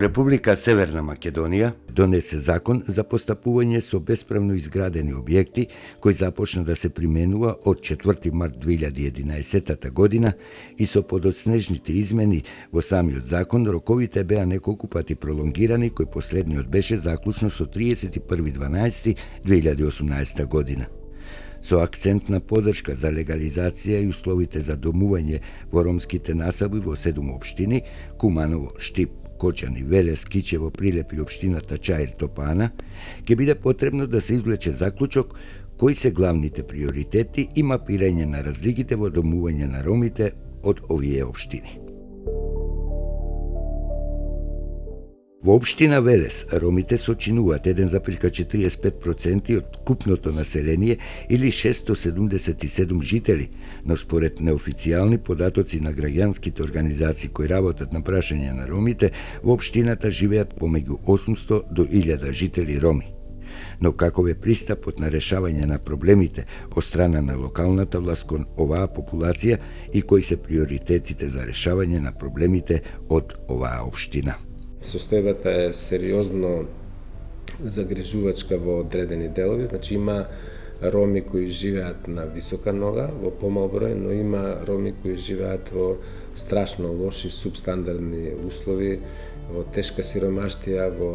Република Северна Македонија донесе закон за постапување со бесправно изградени објекти, кој започна да се применува од 4 март 2011 година и со подоцнежните измени во самиот закон роковите беа неколку пати пролонгирани, кој последниот беше заклучно со 31.12.2018 година. Со акцент на подршка за легализација и условите за домување во ромските насаби во седум општини Куманово, Штип, Кочани, Велес, Кичево, Прилеп и Обштината Чаир Топана, ќе биде потребно да се извлече заклучок кои се главните приоритети и мапирање на разликите во домување на ромите од овие обштини. Во општина Велес, ромите сочинуваат 1,45% од купното население или 677 жители, но според неофицијални податоци на граѓанските организации кои работат на прашање на ромите, во општината живеат помеѓу 800 до 1000 жители роми. Но каков е пристапот на решавање на проблемите од страна на локалната власт кон оваа популација и кои се приоритетите за решавање на проблемите од оваа општина? Состојбата е сериозно загрижувачка во одредени делови, значи има роми кои живеат на висока нога во помал број, но има роми кои живеат во страшно лоши субстандардни услови, во тешка сиромаштија, во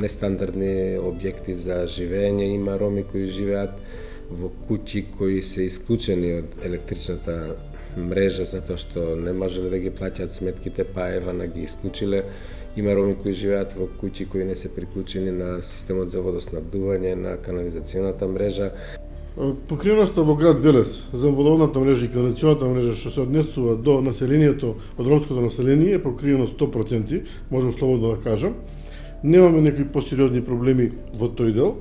нестандардни објекти за живење, има роми кои живеат во куќи кои се исклучени од електричната мрежа затоа што не можеле да ги плаќаат сметките, па ева на ги исклучиле. Има роми кои живеат во куќи кои не се приклучени на системот за водоснабдување, на канализационата мрежа. Покриеноста во град Велес за водоводната мрежа и канализационата мрежа што се однесува до населението, од ромското население е покриено 100%, можам слободно да кажам. Немаме некои посериозни проблеми во тој дел,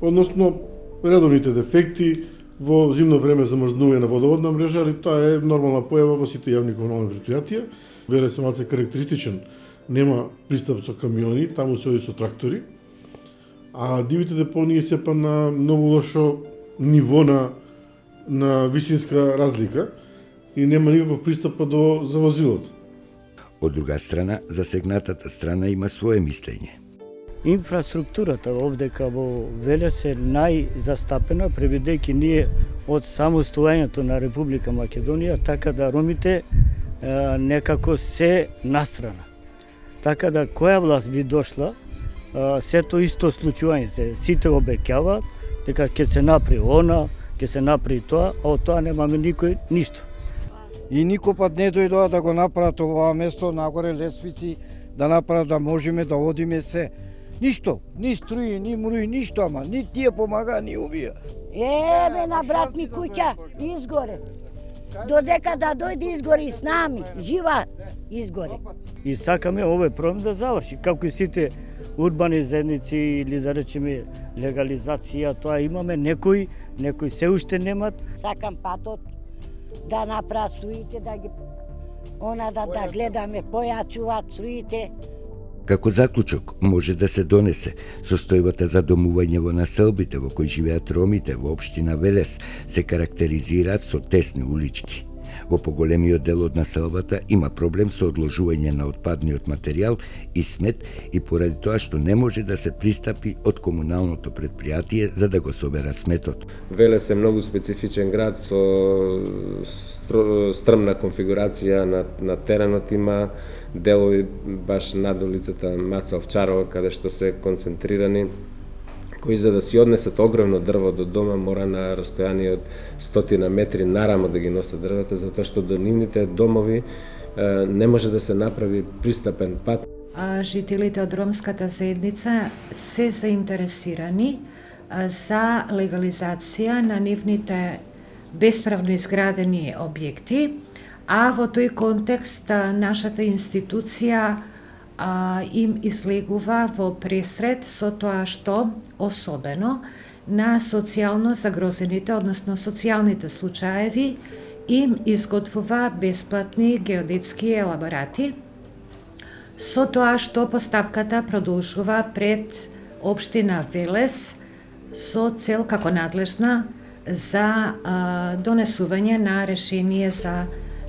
односно редовните дефекти, во зимно време замрзнување на водоводна мрежа, али тоа е нормална појава во сите јавни комунални предпријатија. Веле се малце карактеристичен, нема пристап со камиони, таму се оди со трактори. А дивите депонии се па на многу лошо ниво на на висинска разлика и нема никаков пристап до завозилот. Од друга страна, засегнатата страна има свое мислење. Инфраструктурата овде во Велес е најзастапена, преведејќи ние од самостојањето на Република Македонија, така да ромите е, некако се настрана. Така да која власт би дошла, е, сето исто случување се, сите обекјаваат дека ќе се напри она, ќе се напри тоа, а од тоа немаме никој ништо. И никој пат не дојдоа да го направат ова место нагоре лесвици, да направат да можеме да одиме се Ништо, ни струи, ни мруи, ништо, ама ни тие помага, ни убија. Еме на брат ми куќа, изгоре. Додека да дојде изгори с нами, жива изгоре. И сакаме овој проблем да заврши, како и сите урбани заедници или да речеме легализација, тоа имаме некои, некои се уште немат. Сакам патот да направат струите, да ги она да, да гледаме појачуваат струите. Како заклучок може да се донесе состојбата за домување во населбите во кои живеат ромите во општина Велес се карактеризираат со тесни улички. Во поголемиот дел од населбата има проблем со одложување на отпадниот материјал и смет и поради тоа што не може да се пристапи од комуналното предпријатие за да го собера сметот. Велес е многу специфичен град со стрмна конфигурација на, на теренот има делови баш над улицата Маца Овчарова, каде што се концентрирани кои за да си однесат огромно дрво до дома мора на расстојание од стотина метри нарамо да ги носат дрвата, затоа што до нивните домови не може да се направи пристапен пат. А жителите од ромската заедница се заинтересирани за легализација на нивните бесправно изградени објекти, а во тој контекст нашата институција а, им излегува во пресред со тоа што особено на социјално загрозените, односно социјалните случаеви, им изготвува бесплатни геодетски елаборати, со тоа што постапката продолжува пред Обштина Велес со цел како надлежна за а, донесување на решение за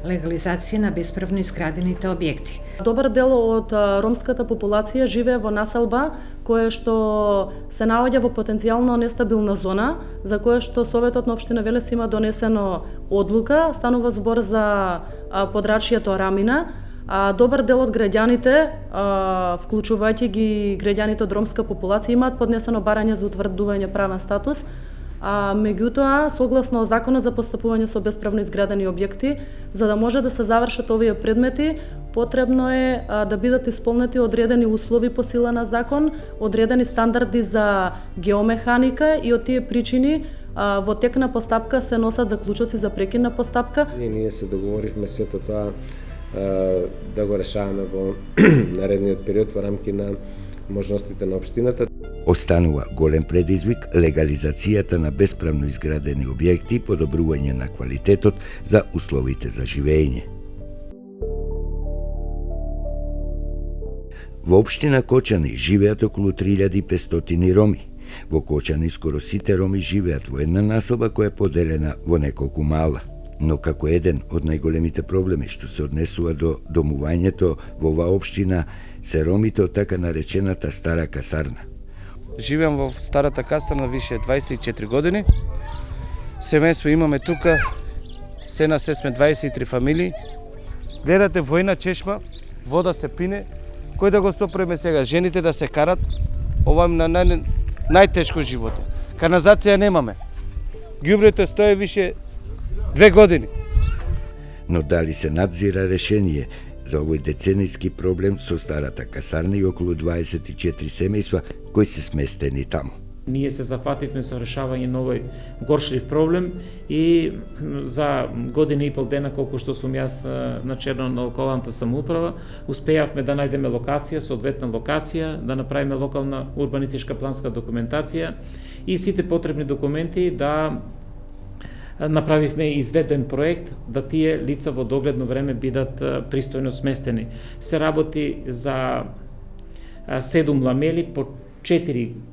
легализација на бесправно изградените објекти. Добар дел од ромската популација живее во населба кое што се наоѓа во потенцијално нестабилна зона, за кое што Советот на Обштина Велес има донесено одлука, станува збор за подрачјето Рамина, а добар дел од граѓаните, вклучувајќи ги граѓаните од ромска популација, имаат поднесено барање за утврдување правен статус, а меѓутоа, согласно законот за постапување со бесправно изградени објекти, за да може да се завршат овие предмети, потребно е а, да бидат исполнети одредени услови по сила на закон, одредени стандарди за геомеханика и од тие причини а, во тек на постапка се носат заклучоци за прекин на постапка. И ние се договоривме сето тоа да го решаваме во наредниот период во рамки на можностите на општината. Останува голем предизвик легализацијата на бесправно изградени објекти и подобрување на квалитетот за условите за живење. Во општина Кочани живеат околу 3500 роми. Во Кочани скоро сите роми живеат во една населба која е поделена во неколку мала но како еден од најголемите проблеми што се однесува до домувањето во оваа општина се ромите од така наречената стара касарна. Живеам во старата касарна више 24 години. Семејство имаме тука, се на се сме 23 фамилии. Гледате војна чешма, вода се пине, кој да го сопреме сега? Жените да се карат, ова на нај, најтешко живот. Каназација немаме. Ѓубрето стои више Две години. Но дали се надзира решение за овој деценијски проблем со старата касарна и околу 24 семејства кои се сместени таму? Ние се зафативме со решавање на овој горшлив проблем и за година и пол дена колку што сум јас на черно на локалната самоуправа, успеавме да најдеме локација, соодветна локација, да направиме локална урбанистичка планска документација и сите потребни документи да направивме изведен проект да тие лица во догледно време бидат пристојно сместени. Се работи за седум ламели по 4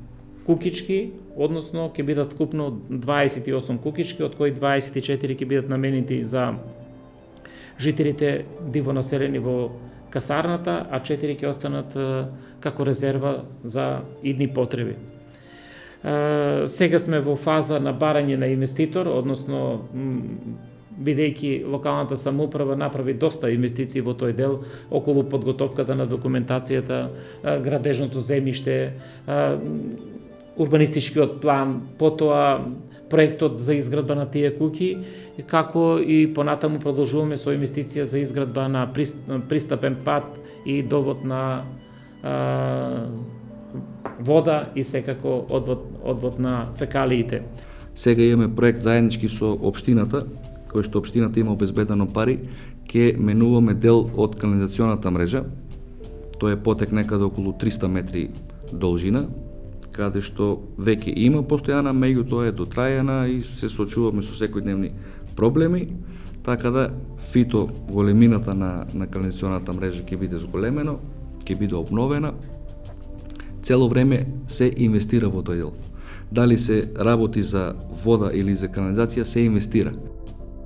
кукички, односно ќе бидат вкупно 28 кукички, од кои 24 ќе бидат наменети за жителите диво населени во касарната, а 4 ќе останат како резерва за идни потреби. Сега сме во фаза на барање на инвеститор, односно бидејќи локалната самоуправа направи доста инвестиции во тој дел околу подготовката на документацијата, градежното земјиште, урбанистичкиот план, потоа проектот за изградба на тие куќи, како и понатаму продолжуваме со инвестиција за изградба на пристапен пат и довод на вода и секако одвод, одвод на фекалиите. Сега имаме проект заеднички со општината, кој што општината има обезбедено пари, ќе менуваме дел од канализационата мрежа. Тоа е потек некаде околу 300 метри должина, каде што веќе има постојана, меѓутоа е дотрајана и се соочуваме со секојдневни проблеми, така да фито големината на, на канализационата мрежа ќе биде зголемено, ќе биде обновена, цело време се инвестира во тој дел. Дали се работи за вода или за канализација, се инвестира.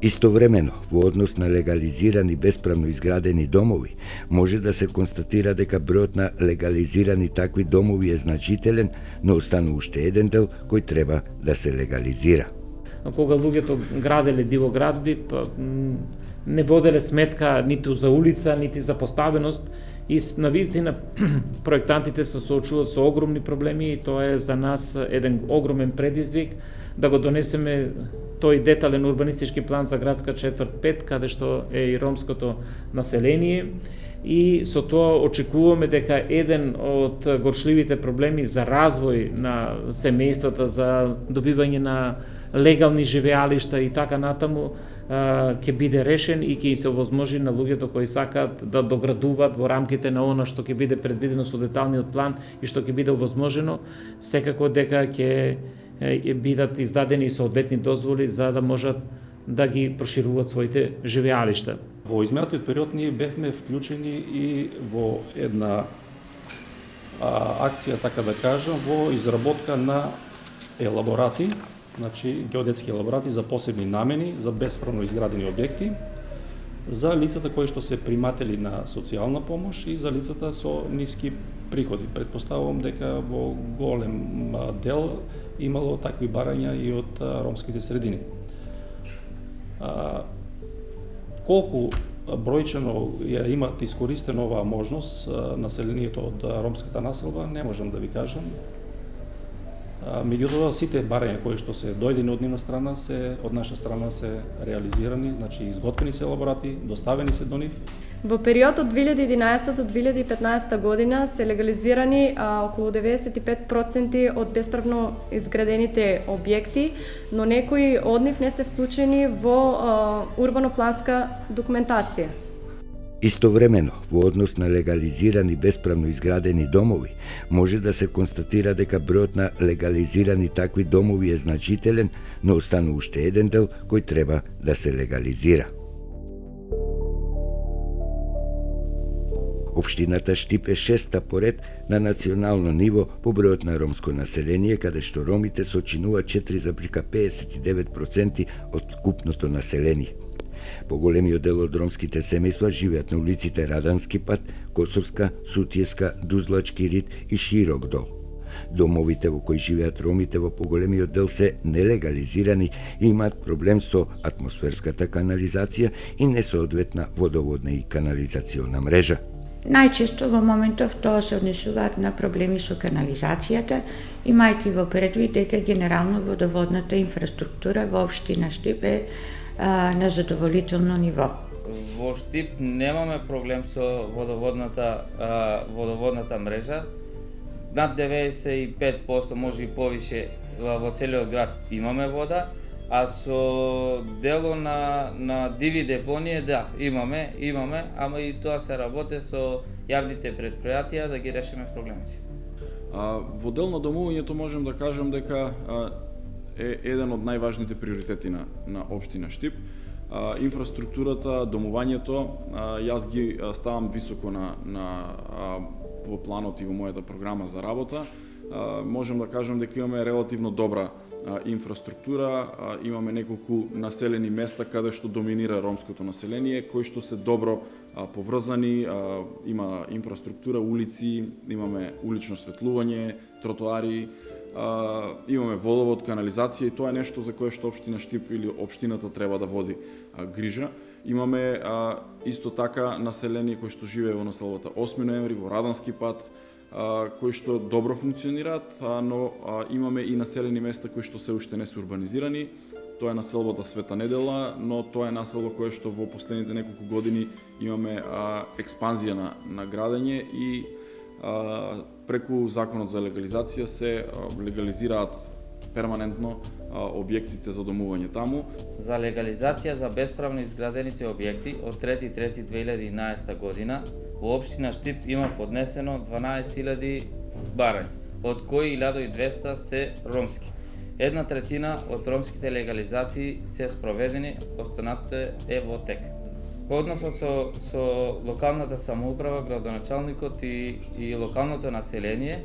Истовремено, во однос на легализирани бесправно изградени домови, може да се констатира дека бројот на легализирани такви домови е значителен, но останува уште еден дел кој треба да се легализира. Кога луѓето граделе диво градби, па, не воделе сметка ниту за улица, нити за поставеност, И на вистина проектантите се соочуваат со огромни проблеми и тоа е за нас еден огромен предизвик да го донесеме тој детален урбанистички план за градска четврт 5, каде што е и ромското население. И со тоа очекуваме дека еден од горшливите проблеми за развој на семејствата, за добивање на легални живеалишта и така натаму, ќе биде решен и ќе се овозможи на луѓето кои сакаат да доградуваат во рамките на она што ќе биде предвидено со деталниот план и што ќе биде овозможено, секако дека ќе бидат издадени соодветни дозволи за да можат да ги прошируваат своите живеалишта. Во изминатиот период ние бевме вклучени и во една а, акција, така да кажам, во изработка на елаборати – значи геодетски елаборати за посебни намени за бесправно изградени објекти, за лицата кои што се приматели на социјална помош и за лицата со ниски приходи. Предпоставувам дека во голем дел имало такви барања и од ромските средини. Колку бројчено ја имат искористено оваа можност населението од ромската населба, не можам да ви кажам, Меѓутоа, сите барања кои што се дојдени од нивна страна, се од наша страна се реализирани, значи изготвени се елаборати, доставени се до нив. Во период од 2011 до 2015 година се легализирани а, околу 95% од бесправно изградените објекти, но некои од нив не се вклучени во урбано-планска документација. Истовремено, во однос на легализирани бесправно изградени домови, може да се констатира дека бројот на легализирани такви домови е значителен, но останува уште еден дел кој треба да се легализира. Обштината Штип е шеста поред на национално ниво по бројот на ромско население, каде што ромите сочинуваат 4,59% од купното население. Поголемиот дел од ромските семејства живеат на улиците Радански пат, Косовска, Сутиеска, Дузлачки рид и Широк дол. Домовите во кои живеат ромите во поголемиот дел се нелегализирани и имаат проблем со атмосферската канализација и несоодветна водоводна и канализациона мрежа. Најчесто во моментов тоа се однесуваат на проблеми со канализацијата, имајќи во предвид дека генерално водоводната инфраструктура во општина Штип е а, на задоволително ниво. Во Штип немаме проблем со водоводната а, водоводната мрежа. Над 95% може и повише во целиот град имаме вода, а со дело на на диви депонија да, имаме, имаме, ама и тоа се работи со јавните предпријатија да ги решиме проблемите. А, во дел на домувањето можем да кажам дека а, е еден од најважните приоритети на, на Обштина Штип. А, инфраструктурата, домувањето, а, јас ги а, ставам високо на, на а, во планот и во мојата програма за работа. А, можем да кажам дека имаме релативно добра а, инфраструктура, а, имаме неколку населени места каде што доминира ромското население, кои што се добро а, поврзани, а, има инфраструктура, улици, имаме улично светлување, тротоари, а, имаме водовод, канализација и тоа е нешто за кое што општина Штип или општината треба да води а, грижа. Имаме а, исто така население кој што живее во населбата 8 ноември во Радански пат, а, кои што добро функционираат, а, но а, имаме и населени места кои што се уште не се урбанизирани. Тоа е населбата Света Недела, но тоа е населба кое што во последните неколку години имаме а, експанзија на, на градење и преку законот за легализација се легализираат перманентно објектите за домување таму. За легализација за бесправно изградените објекти од 3.3.2011 година во општина Штип има поднесено 12.000 барања, од кои 1200 се ромски. Една третина од ромските легализации се спроведени, останатото е во тек. Односот со, со локалната самоуправа, градоначалникот и, и локалното население,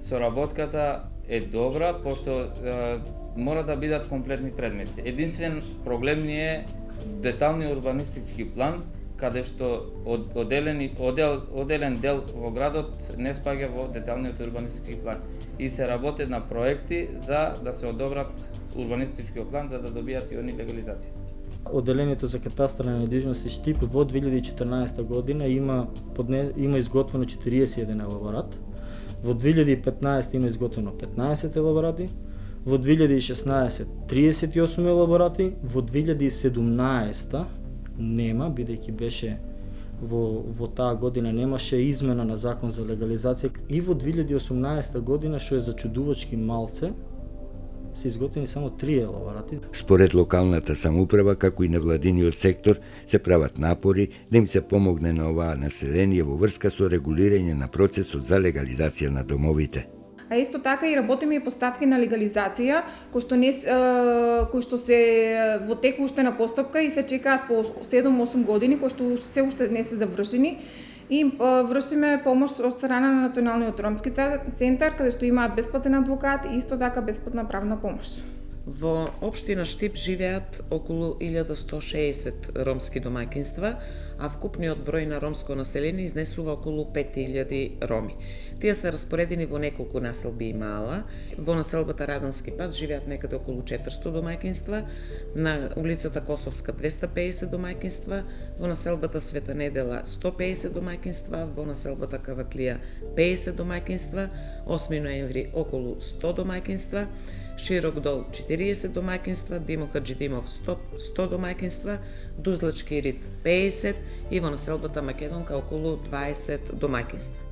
соработката е добра, пошто е, мора да бидат комплетни предмети. Единствен проблем ни е детални урбанистички план, каде што од, оделени, одел, оделен дел во градот не спаѓа во деталниот урбанистички план. И се работи на проекти за да се одобрат урбанистичкиот план за да добијат и они легализација. Оделението за катастар на недвижности Штип во 2014 година има подне, има изготвено 41 елаборат. Во 2015 има изготвено 15 елаборати. Во 2016 38 елаборати, во 2017 нема бидејќи беше во во таа година немаше измена на закон за легализација и во 2018 година што е зачудувачки малце се изготвени само три елаборати. Според локалната самоуправа, како и невладиниот сектор, се прават напори да им се помогне на оваа население во врска со регулирање на процесот за легализација на домовите. А исто така и работиме и постапки на легализација, кои што не кои што се во текуште на постапка и се чекаат по 7-8 години, кои што се уште не се завршени и вршиме помош од страна на Националниот ромски центар, каде што имаат бесплатен адвокат и исто така бесплатна правна помош. Во општина Штип живеат околу 1160 ромски домакинства, а вкупниот број на ромско население изнесува околу 5000 роми. Тие се распоредени во неколку населби и мала. Во населбата Радански пат живеат некаде околу 400 домаќинства, на улицата Косовска 250 домаќинства, во населбата Света Недела 150 домаќинства, во населбата Каваклија 50 домаќинства, 8 ноември околу 100 домаќинства, Широк дол 40 домаќинства, Димо Хаджидимов 100, 100 домаќинства, Дузлачки рид 50 и во населбата Македонка околу 20 домаќинства.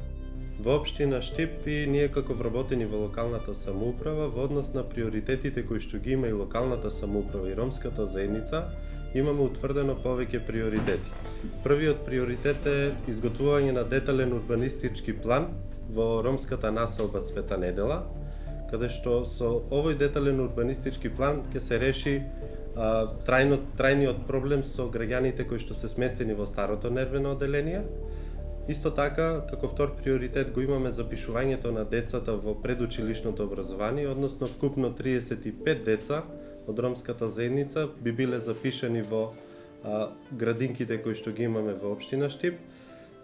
Во општина Штип и ние како вработени во локалната самоуправа во однос на приоритетите кои што ги има и локалната самоуправа и ромската заедница, имаме утврдено повеќе приоритети. Првиот приоритет е изготвување на детален урбанистички план во ромската населба Света Недела, каде што со овој детален урбанистички план ќе се реши а, трајно, трајниот проблем со граѓаните кои што се сместени во старото нервено оделение. Исто така, како втор приоритет го имаме запишувањето на децата во предучилишното образование, односно вкупно 35 деца од ромската заедница би биле запишани во а, градинките кои што ги имаме во општина Штип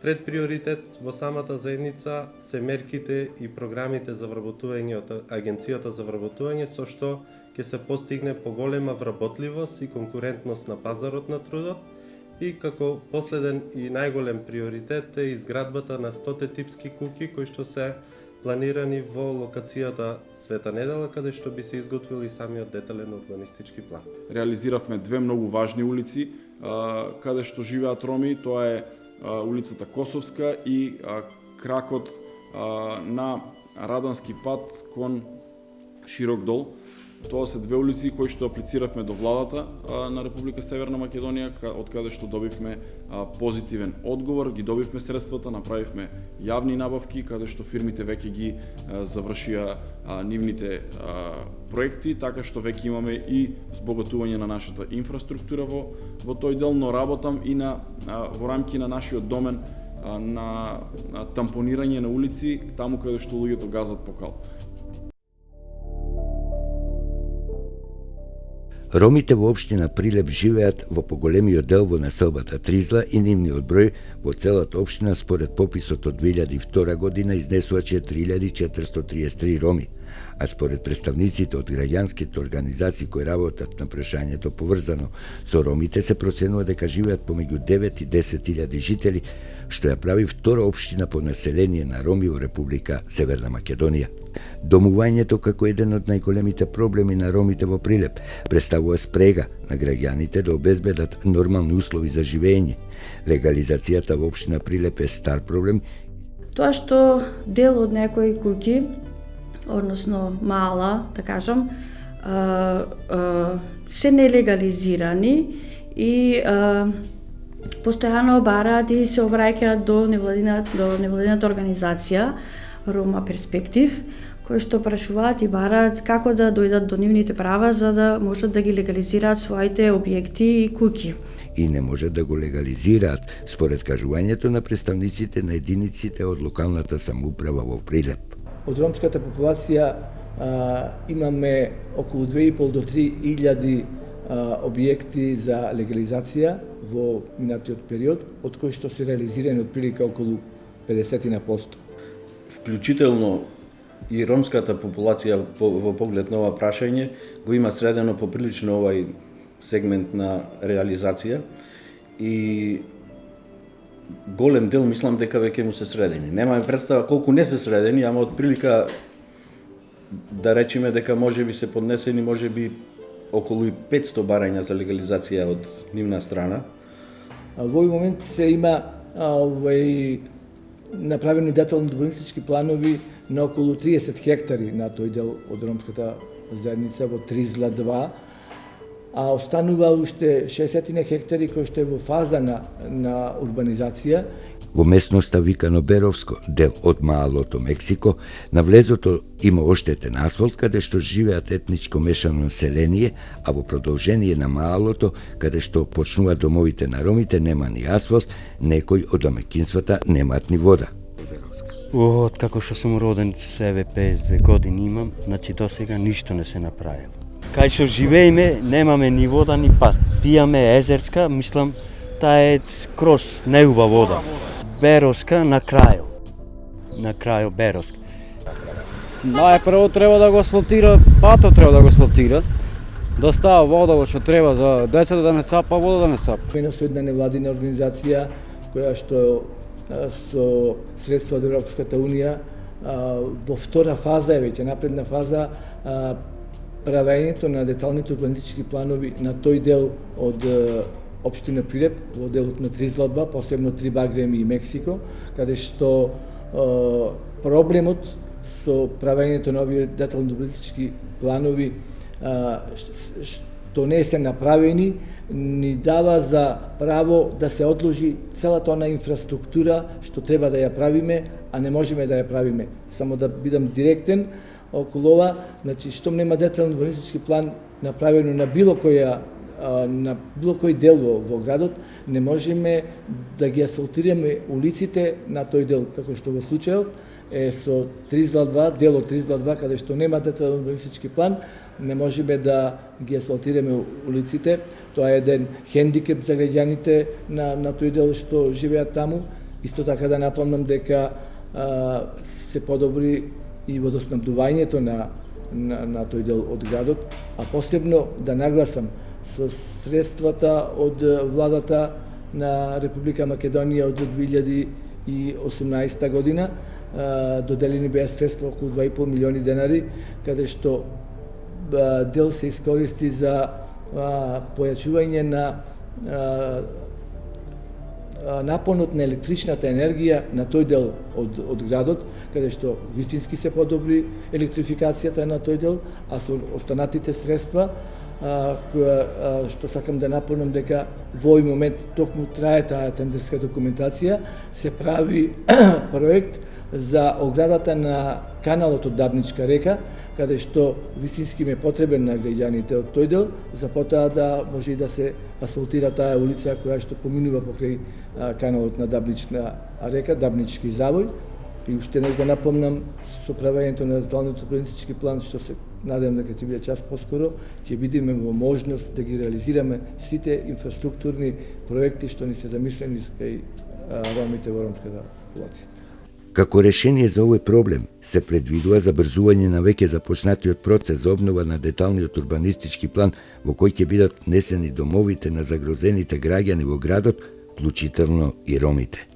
Трет приоритет во самата заедница се мерките и програмите за вработување од Агенцијата за вработување со што ќе се постигне поголема вработливост и конкурентност на пазарот на трудот и како последен и најголем приоритет е изградбата на 100 типски куки кои што се планирани во локацијата Света Недела, каде што би се изготвил и самиот детален урбанистички план. Реализиравме две многу важни улици, каде што живеат роми, тоа е улицата Косовска и кракот на Радански пат кон Широк дол. Тоа се две улици кои што аплициравме до владата на Република Северна Македонија, од каде што добивме позитивен одговор, ги добивме средствата, направивме јавни набавки, каде што фирмите веќе ги завршија нивните проекти, така што веќе имаме и збогатување на нашата инфраструктура во, во тој дел, но работам и на, во рамки на нашиот домен на, на тампонирање на улици, таму каде што луѓето газат покал. Ромите во општина Прилеп живеат во поголемиот дел во населбата Тризла и нивниот број во целата општина според пописот од 2002 година изнесува 4433 роми, а според представниците од граѓанските организации кои работат на прашањето поврзано со ромите се проценува дека живеат помеѓу 9 и 10 илјади жители, што ја прави втора општина по население на роми во Република Северна Македонија. Домувањето како еден од најголемите проблеми на ромите во Прилеп представува спрега на граѓаните да обезбедат нормални услови за живење. Легализацијата во општина Прилеп е стар проблем. Тоа што дел од некои куќи, односно мала, да кажам, се нелегализирани и постојано бараат и се обраќаат до невладината до невладината организација Рома Перспектив, кои што прашуваат и бараат како да дојдат до нивните права за да можат да ги легализираат своите објекти и куќи. И не можат да го легализираат според кажувањето на представниците на единиците од локалната самоуправа во Прилеп. Од ромската популација а, имаме околу 2,5 до 3 илјади објекти за легализација во минатиот период, од кои што се реализирани од прилика околу 50 на посто. Вклучително и ромската популација во поглед на ова прашање го има средено поприлично овај сегмент на реализација и голем дел мислам дека веќе му се средени. Немаме представа колку не се средени, ама од прилика да речеме дека може би се поднесени може би околу 500 барања за легализација од нивна страна. Во овој момент се има овој направени детални урбанистички планови на околу 30 хектари на тој дел од ромската заедница во Тризла 2, а останува уште 60 хектари кои што е во фаза на, на урбанизација Во местноста викано Беровско, дел од Маалото Мексико, на влезото има оштетен асфалт каде што живеат етничко мешано население, а во продолжение на Маалото, каде што почнуваат домовите на ромите, нема ни асфалт, некој од домекинствата немаат ни вода. Од како така што сум роден, себе 52 години имам, значи до сега ништо не се направило. кај што живееме немаме ни вода ни пат. Пијаме езерска, мислам, таа е скрос неуба вода. Бероска на крајот. На крајот Бероска. Најпрво треба да го асфалтира, патот треба да го асфалтира, да става вода што треба за децата да не цапа вода да не цапа. Пено со една невладина организација која што со средства од Европската унија во втора фаза е веќе напредна фаза правењето на деталните урбанистички планови на тој дел од општина Прилеп во делот на Тризладба, посебно Три Багреми и Мексико, каде што проблемот со правењето на овие детално-политички планови што не се направени, ни дава за право да се одложи целата она инфраструктура што треба да ја правиме, а не можеме да ја правиме. Само да бидам директен околу ова, значи штом нема детален урбанистички план направено на било која на било кој дел во, во градот, не можеме да ги асфалтираме улиците на тој дел, како што во случајот е со 302, дело 302, каде што нема детален урбанистички план, не можеме да ги асфалтираме улиците. Тоа е еден хендикеп за граѓаните на, на тој дел што живеат таму. Исто така да напомнам дека а, се подобри и водоснабдувањето на, на, на тој дел од градот, а посебно да нагласам со средствата од владата на Република Македонија од 2018 година. Доделени беа средства околу 2,5 милиони денари, каде што дел се искористи за појачување на напонот на електричната енергија на тој дел од, од градот, каде што вистински се подобри електрификацијата на тој дел, а со останатите средства, која, што сакам да напомнам дека во овој момент токму трае таа тендерска документација, се прави проект за оградата на каналот од Дабничка река, каде што вистински ме потребен на граѓаните од тој дел, за потоа да може и да се асфалтира таа улица која што поминува покрај каналот на Дабнична река, Дабнички завој. И уште неш да напомнам со правењето на деталниот урбанистички план што се Надам дека ќе биде час поскоро, ќе бидеме во можност да ги реализираме сите инфраструктурни проекти што ни се замислени кај ромите во ромската популација. Како решение за овој проблем се предвидува забрзување на веќе започнатиот процес за обнова на деталниот урбанистички план во кој ќе бидат несени домовите на загрозените граѓани во градот, вклучително и ромите.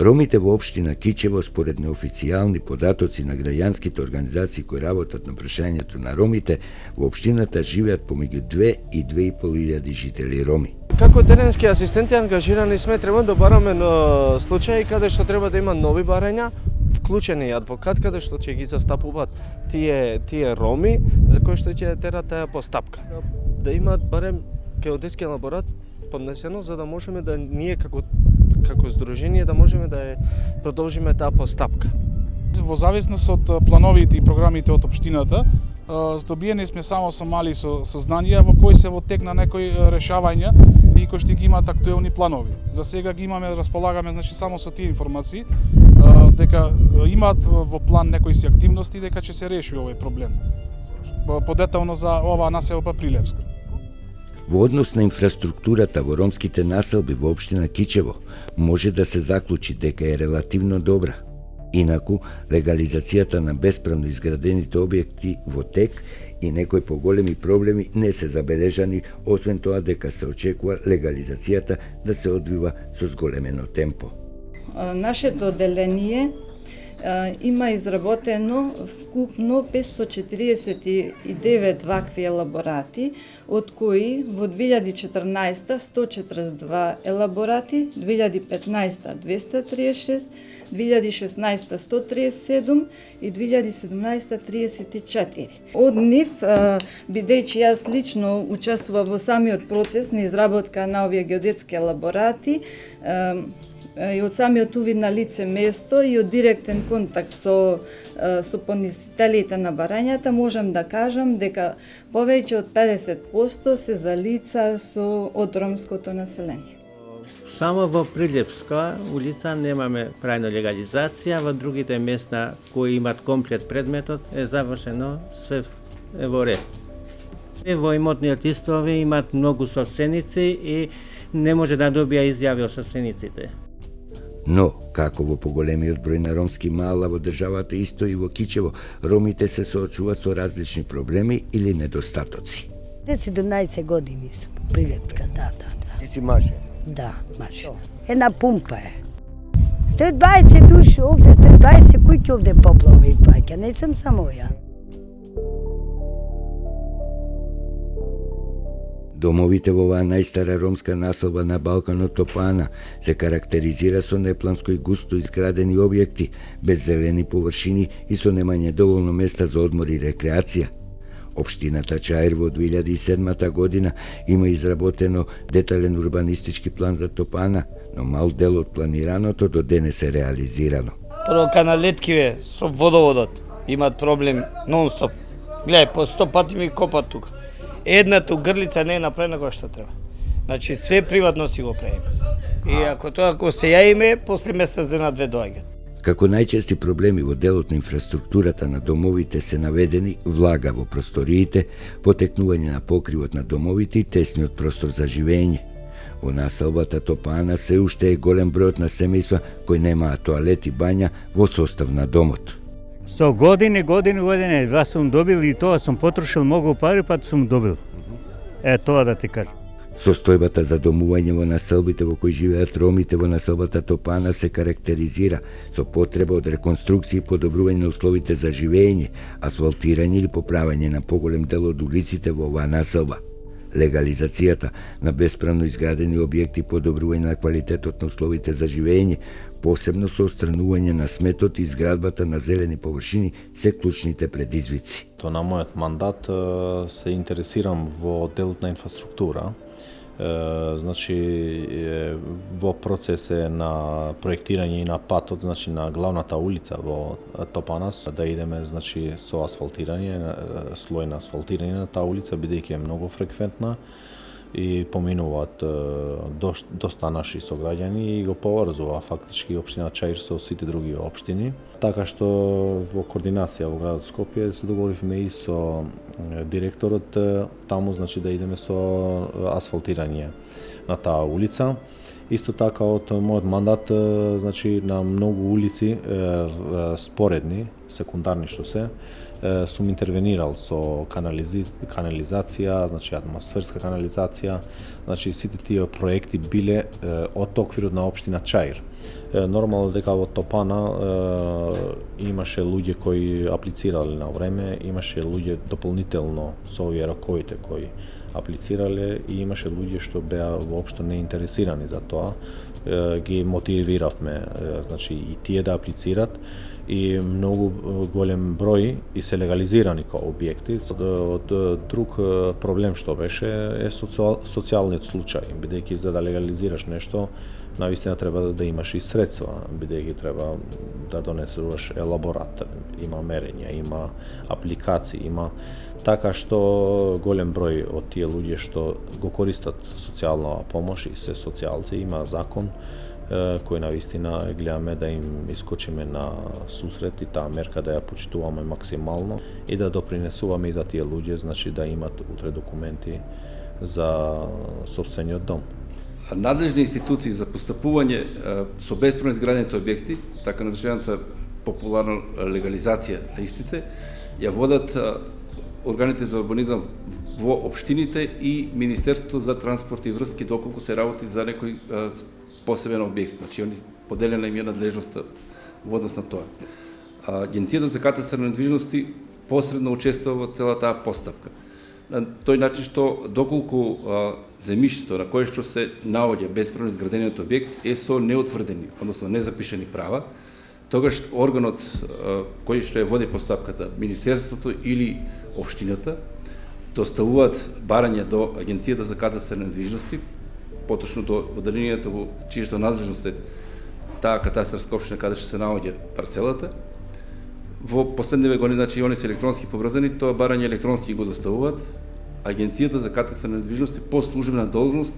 Ромите во општина Кичево според неофицијални податоци на граѓанските организации кои работат на прашањето на ромите, во општината живеат помеѓу 2 и 2,5 илјади жители роми. Како теренски асистенти ангажирани сме треба да бараме на случаи каде што треба да има нови барања, вклучени адвокат каде што ќе ги застапуваат тие тие роми за кои што ќе терат таа постапка. Да имаат барем геодетски лаборат поднесено за да можеме да ние како како здружение да можеме да ја продолжиме таа постапка. Во зависност од плановите и програмите од општината, здобиени сме само со мали со, сознанија во кои се во тек на некои решавања и кои што ги имаат актуелни планови. За сега ги имаме, располагаме значи само со тие информации дека имаат во план некои си активности дека ќе се реши овој проблем. Подетално за ова населба Прилепска. Во однос на инфраструктурата во ромските населби во општина Кичево може да се заклучи дека е релативно добра. Инаку, легализацијата на бесправно изградените објекти во тек и некои поголеми проблеми не се забележани, освен тоа дека се очекува легализацијата да се одвива со зголемено темпо. Нашето деление има изработено вкупно 549 вакви елаборати, од кои во 2014 142 елаборати, 2015 236, 2016 137 и 2017 34. Од нив, бидејќи јас лично учествував во самиот процес на изработка на овие геодетски елаборати, и од самиот увид на лице место и од директен контакт со со понесителите на барањата можам да кажам дека повеќе од 50% се за лица со од ромското население Само во Прилепска улица немаме прајна легализација, во другите места кои имат комплет предметот е завршено све е во ред. Во имотниот истови имат многу собственици и не може да добија изјави од собствениците. Но, како во поголемиот број на ромски мала во државата исто и во Кичево, ромите се соочуваат со различни проблеми или недостатоци. 17 години сум прилепка, да, да, да. Ти си маже? Да, маже. Една пумпа е. 120 души овде, 120 куќи овде поплава и паќа, не сум само ја. Домовите во оваа најстара ромска населба на Балканот Топана се карактеризира со непланско и густо изградени објекти, без зелени површини и со немање доволно места за одмор и рекреација. Општината Чаир во 2007 година има изработено детален урбанистички план за Топана, но мал дел од планираното до денес е реализирано. Прво каналеткиве со водоводот имат проблем нонстоп. Гледај, по 100 пати ми копат тука. Едната грлица не е направена која што треба. Значи све приватно си го правиме. И ако тоа ако се јаиме, после месец дена две доаѓаат. Како најчести проблеми во делот на инфраструктурата на домовите се наведени влага во просториите, потекнување на покривот на домовите и тесниот простор за живење. Во населбата Топана се уште е голем бројот на семејства кои немаат тоалет и бања во состав на домот. Со години, години, години, два сум добил и тоа сум потрошил многу пари, па сум добил. Е, тоа да ти кажам. Состојбата за домување во населбите во кои живеат ромите во населбата Топана се карактеризира со потреба од реконструкција и подобрување на условите за живење, асфалтирање или поправање на поголем дел од улиците во оваа населба. Легализацијата на бесправно изградени објекти подобрување на квалитетот на условите за живење, посебно со отстранување на сметот и изградбата на зелени површини се клучните предизвици. То на мојот мандат се интересирам во делот на инфраструктура, значи во процес е на проектирање и на патот, значи на главната улица во Топанас, да идеме значи со асфалтирање, слој на асфалтирање на таа улица бидејќи е многу фреквентна и поминуваат доста наши сограѓани и го поврзува фактички општина Чаир со сите други општини. Така што во координација во градот Скопје се договоривме и со директорот таму значи да идеме со асфалтирање на таа улица. Исто така од мојот мандат значи на многу улици споредни, секундарни што се, сум интервенирал со канализи, канализација, значи атмосферска канализација, значи сите тие проекти биле од оквирот на општина Чаир. Нормално дека во Топана имаше луѓе кои аплицирале на време, имаше луѓе дополнително со овие раковите кои аплицирале и имаше луѓе што беа воопшто неинтересирани за тоа. Ги мотивиравме, значи и тие да аплицират и многу голем број и се легализирани како објекти. Од друг проблем што беше е социјалниот случај, бидејќи за да легализираш нешто, навистина треба да имаш и средства, бидејќи треба да донесуваш елаборат, има мерења, има апликации, има така што голем број од тие луѓе што го користат социјална помош и се социјалци, има закон кој на вистина гледаме да им искочиме на сусрет и таа мерка да ја почитуваме максимално и да допринесуваме и за тие луѓе, значи да имат утре документи за собствениот дом. Надлежни институции за постапување со бесправно изградените објекти, така наречената популарна легализација на истите, ја водат органите за урбанизам во општините и Министерството за транспорт и врски доколку се работи за некој посебен објект, значи они поделена им е надлежноста во однос на тоа. Агенцијата за катастар на недвижности посредно учествува во целата таа постапка. На тој начин што доколку земјиштето на кое што се наоѓа бесправно изградениот објект е со неотврдени, односно незапишани права, тогаш органот кој што е води постапката, министерството или општината, доставуваат барања до Агенцијата за катастар на недвижности, поточно до оделението во чије надлежност е таа катастарска општина каде што се наоѓа парцелата. Во последниве години, значи, они се електронски поврзани, тоа барање електронски го доставуваат. Агенцијата за катастар на недвижности по службена должност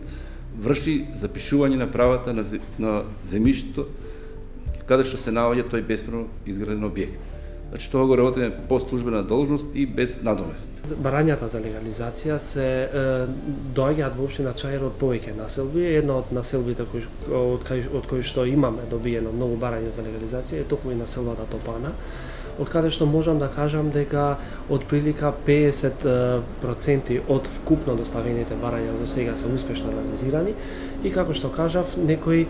врши запишување на правата на, на земјиштето каде што се наоѓа тој бесправно изграден објект. Значи тоа го работиме по службена должност и без надомест. Барањата за легализација се е, доаѓаат во општина Чаир од повеќе населби. Едно од населбите кои, од, кај, од кои што имаме добиено многу барања за легализација е токму и населбата Топана од каде што можам да кажам дека од прилика 50% од вкупно доставените барања до сега се успешно реализирани. И како што кажав, некои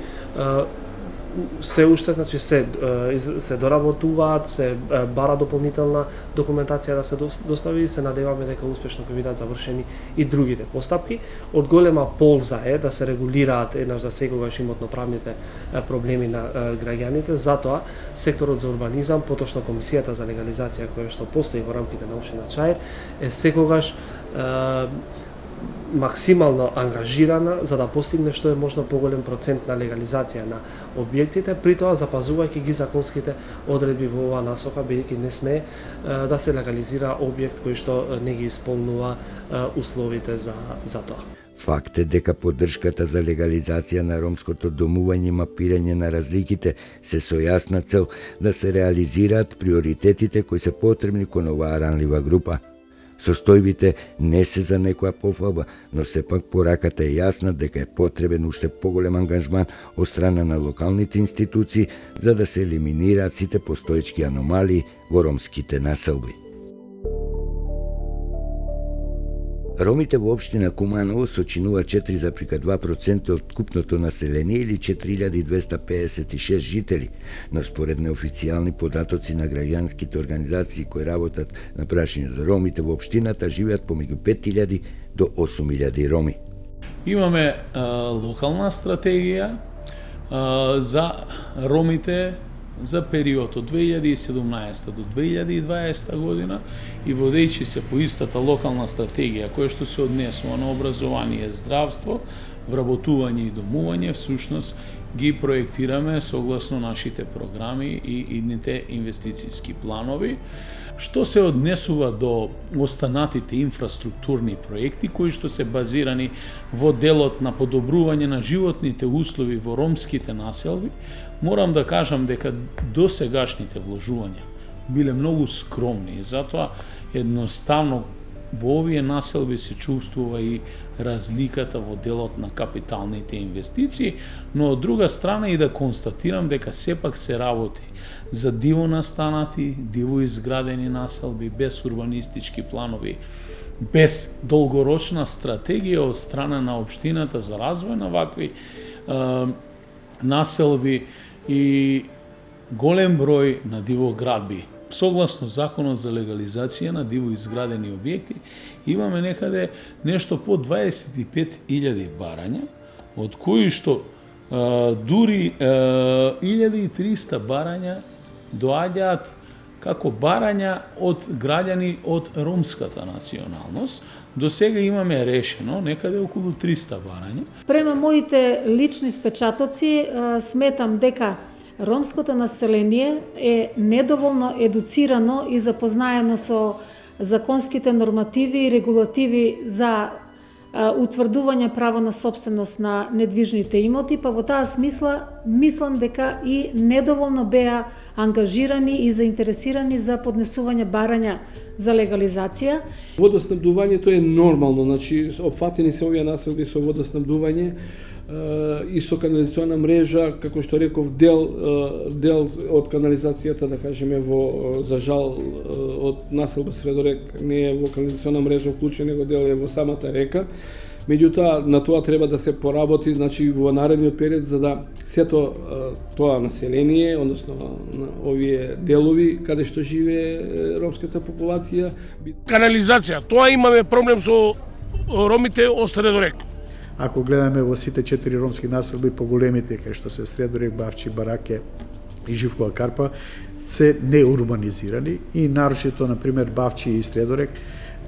се уште значи се се доработуваат, се бара дополнителна документација да се достави и се надеваме дека успешно ќе бидат завршени и другите постапки. Од голема полза е да се регулираат еднаш за секогаш имотноправните проблеми на граѓаните, затоа секторот за урбанизам, поточно комисијата за легализација која што постои во рамките на општина Чаир е секогаш максимално ангажирана за да постигне што е можно поголем процент на легализација на објектите, при тоа запазувајќи ги законските одредби во оваа насока, бидејќи не сме да се легализира објект кој што не ги исполнува условите за, за тоа. Факт е дека поддршката за легализација на ромското домување и мапирање на разликите. Се со јасна цел да се реализираат приоритетите кои се потребни кон оваа ранлива група – Состојбите не се за некоја пофаба, но сепак пораката е јасна дека е потребен уште поголем ангажман од страна на локалните институции за да се елиминираат сите постоечки аномалии во ромските населби. Ромите во општина Куманово сочинува 4,2% од купното население или 4256 жители, но според неофицијални податоци на граѓанските организации кои работат на прашање за ромите во општината живеат помеѓу 5000 до 8000 роми. Имаме а, локална стратегија а, за ромите за период од 2017 до 2020 година и водејќи се по истата локална стратегија која што се однесува на образование, здравство, вработување и домување, всушност ги проектираме согласно нашите програми и идните инвестицијски планови. Што се однесува до останатите инфраструктурни проекти кои што се базирани во делот на подобрување на животните услови во ромските населби, морам да кажам дека досегашните вложувања биле многу скромни и затоа едноставно во овие населби се чувствува и разликата во делот на капиталните инвестиции, но од друга страна и да констатирам дека сепак се работи за диво настанати, диво изградени населби без урбанистички планови, без долгорочна стратегија од страна на општината за развој на вакви е, населби и голем број на диво градби. Согласно законот за легализација на диво изградени објекти, имаме некаде нешто по 25.000 барања, од кои што а, дури а, 1300 барања доаѓаат како барања од граѓани од ромската националност. До сега имаме решено некаде околу 300 барања. Према моите лични впечатоци, сметам дека ромското население е недоволно едуцирано и запознаено со законските нормативи и регулативи за утврдување право на собственост на недвижните имоти, па во таа смисла мислам дека и недоволно беа ангажирани и заинтересирани за поднесување барања за легализација. Водоснабдувањето е нормално, значи опфатени се овие населби со водоснабдување и со канализациона мрежа, како што реков, дел дел од канализацијата, да кажеме, во за жал од населба Средорек не е во канализациона мрежа вклучен, него дел е во самата река. Меѓутоа, на тоа треба да се поработи, значи, во наредниот период, за да сето тоа население, односно на овие делови, каде што живее ромската популација. Канализација, тоа имаме проблем со ромите од Средорек Ако гледаме во сите четири ромски населби поголемите, кај што се Средорек, Бавчи, Бараке и Живкова Карпа, се неурбанизирани и нарочито, на пример, Бавчи и Средорек,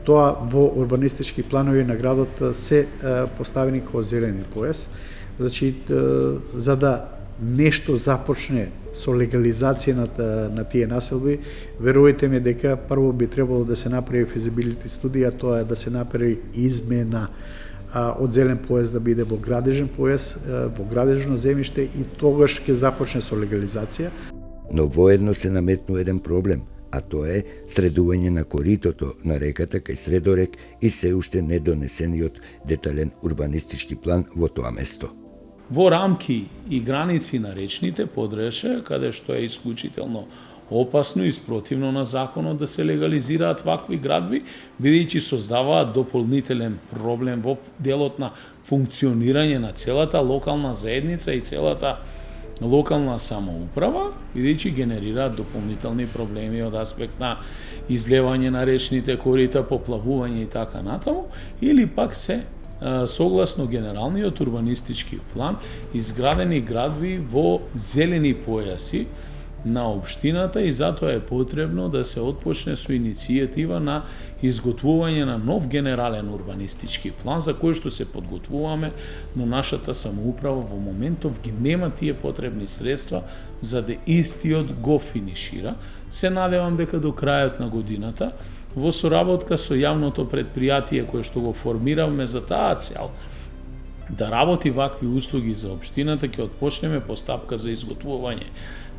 тоа во урбанистички планови на градот се поставени како зелени пояс. Значи, за да нешто започне со легализација на, на тие населби, верувајте ми дека прво би требало да се направи физибилити студија, тоа е да се направи измена од зелен појас да биде во градежен појас, во градежно земјиште и тогаш ќе започне со легализација. Но воедно се наметнува еден проблем, а тоа е средување на коритото на реката кај Средорек и се уште недонесениот детален урбанистички план во тоа место. Во рамки и граници на речните подреше, каде што е исклучително опасно и спротивно на законот да се легализираат вакви градби, бидејќи создаваат дополнителен проблем во делот на функционирање на целата локална заедница и целата локална самоуправа, бидејќи генерираат дополнителни проблеми од аспект на излевање на речните корита, поплавување и така натаму, или пак се согласно генералниот урбанистички план изградени градби во зелени појаси, на општината и затоа е потребно да се отпочне со иницијатива на изготвување на нов генерален урбанистички план за кој што се подготвуваме, но нашата самоуправа во моментов ги нема тие потребни средства за да истиот го финишира. Се надевам дека до крајот на годината во соработка со јавното предпријатие кое што го формиравме за таа цел, да работи вакви услуги за општината, ќе отпочнеме постапка за изготвување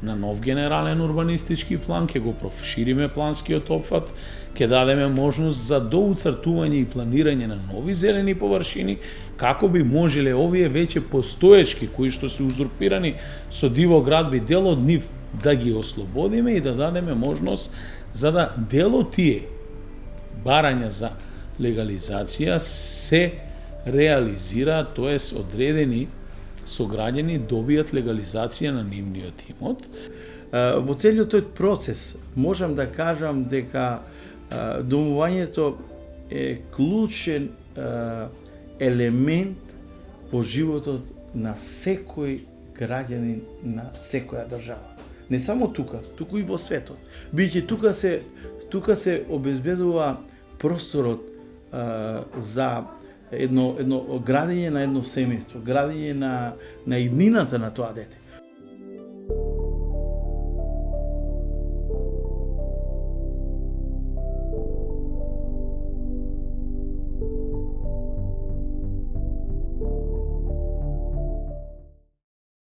на нов генерален урбанистички план, ќе го профшириме планскиот опфат, ќе дадеме можност за доуцртување и планирање на нови зелени површини, како би можеле овие веќе постоечки, кои што се узурпирани со диво градби, дел од нив да ги ослободиме и да дадеме можност за да дел од тие барања за легализација се реализира, тоест одредени сограѓани добијат легализација на нивниот имот. Во целиот тој процес можам да кажам дека домувањето е клучен елемент во животот на секој граѓанин на секоја држава. Не само тука, туку и во светот. Бидејќи тука се тука се обезбедува просторот а, за едно, едно градење на едно семејство, градење на, на иднината на тоа дете.